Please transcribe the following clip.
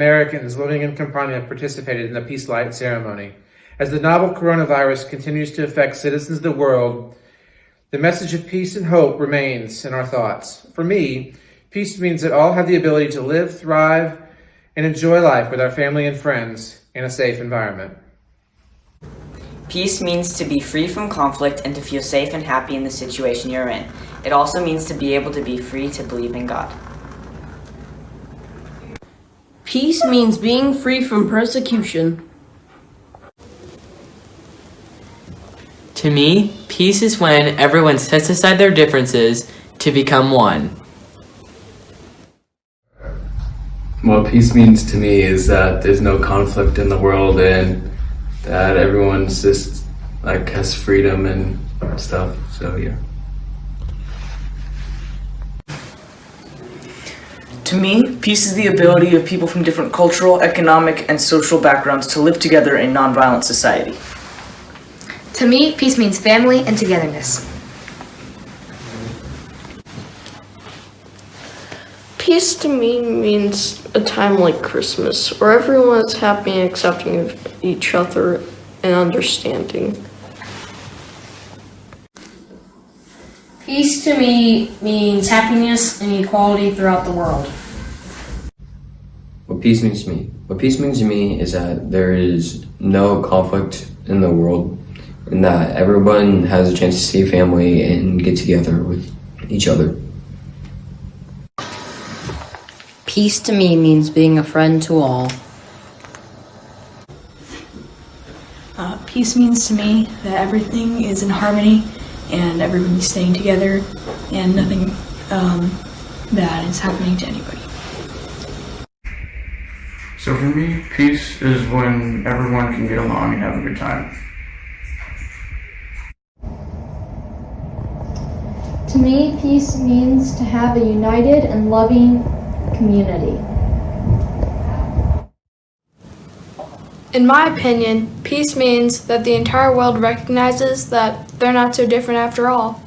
Americans living in Campania participated in the Peace Light ceremony. As the novel coronavirus continues to affect citizens of the world, the message of peace and hope remains in our thoughts. For me, peace means that all have the ability to live, thrive, and enjoy life with our family and friends in a safe environment. Peace means to be free from conflict and to feel safe and happy in the situation you're in. It also means to be able to be free to believe in God. Peace means being free from persecution. To me, peace is when everyone sets aside their differences to become one. What peace means to me is that there's no conflict in the world and that everyone's just like has freedom and stuff. So yeah. To me, peace is the ability of people from different cultural, economic, and social backgrounds to live together in nonviolent society. To me, peace means family and togetherness. Peace to me means a time like Christmas, where everyone is happy and accepting of each other and understanding. Peace to me means happiness and equality throughout the world. What peace means to me? What peace means to me is that there is no conflict in the world and that everyone has a chance to see family and get together with each other. Peace to me means being a friend to all. Uh, peace means to me that everything is in harmony and everybody's staying together and nothing um, bad is happening to anybody. So for me, peace is when everyone can get along and have a good time. To me, peace means to have a united and loving community. In my opinion, peace means that the entire world recognizes that they're not so different after all.